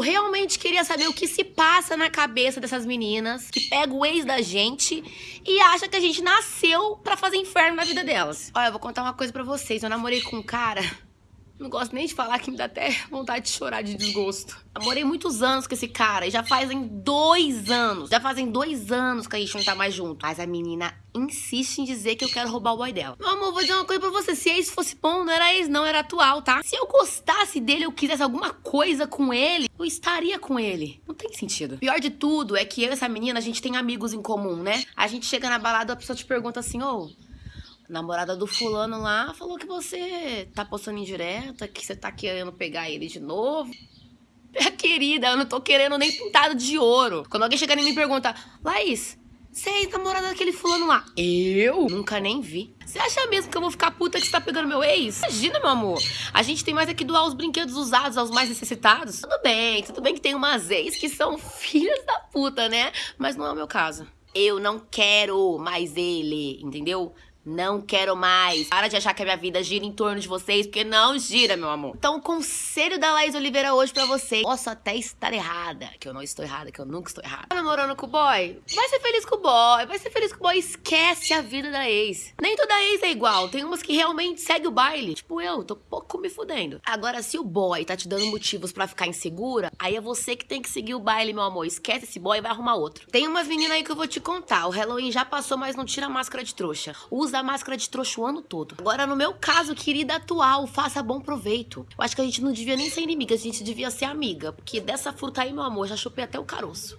realmente queria saber o que se passa na cabeça dessas meninas que pega o ex da gente e acha que a gente nasceu pra fazer inferno na vida delas. Olha, eu vou contar uma coisa pra vocês. Eu namorei com um cara não gosto nem de falar que me dá até vontade de chorar de desgosto. Namorei muitos anos com esse cara e já fazem dois anos. Já fazem dois anos que a gente não tá mais junto. Mas a menina insiste em dizer que eu quero roubar o boy dela. Meu amor, vou dizer uma coisa pra você. Se ex fosse bom, não era ex, não, era atual, tá? Se eu gostasse dele, eu quisesse alguma coisa com ele, eu estaria com ele. Não tem sentido. Pior de tudo é que eu e essa menina, a gente tem amigos em comum, né? A gente chega na balada, a pessoa te pergunta assim, ô. Oh, namorada do fulano lá falou que você tá postando indireta, que você tá querendo pegar ele de novo. Minha querida, eu não tô querendo nem pintado de ouro. Quando alguém chega em mim e me pergunta, Laís, você é namorada daquele fulano lá? Eu? Nunca nem vi. Você acha mesmo que eu vou ficar puta que você tá pegando meu ex? Imagina, meu amor. A gente tem mais aqui doar os brinquedos usados aos mais necessitados. Tudo bem, tudo bem que tem umas ex que são filhas da puta, né? Mas não é o meu caso. Eu não quero mais ele, entendeu? Não quero mais. Para de achar que a minha vida gira em torno de vocês, porque não gira, meu amor. Então, o conselho da Laís Oliveira hoje pra você. Posso até estar errada, que eu não estou errada, que eu nunca estou errada. Tá namorando com o boy? Vai ser feliz com o boy, vai ser feliz com o boy. Esquece a vida da ex. Nem toda ex é igual. Tem umas que realmente segue o baile. Tipo eu, tô pouco me fudendo. Agora, se o boy tá te dando motivos para ficar insegura, aí é você que tem que seguir o baile, meu amor. Esquece esse boy e vai arrumar outro. Tem umas meninas aí que eu vou te contar. O Halloween já passou, mas não tira a máscara de trouxa. Usa usa máscara de trouxa o ano todo. Agora, no meu caso, querida atual, faça bom proveito. Eu acho que a gente não devia nem ser inimiga, a gente devia ser amiga. Porque dessa fruta aí, meu amor, já chupei até o caroço.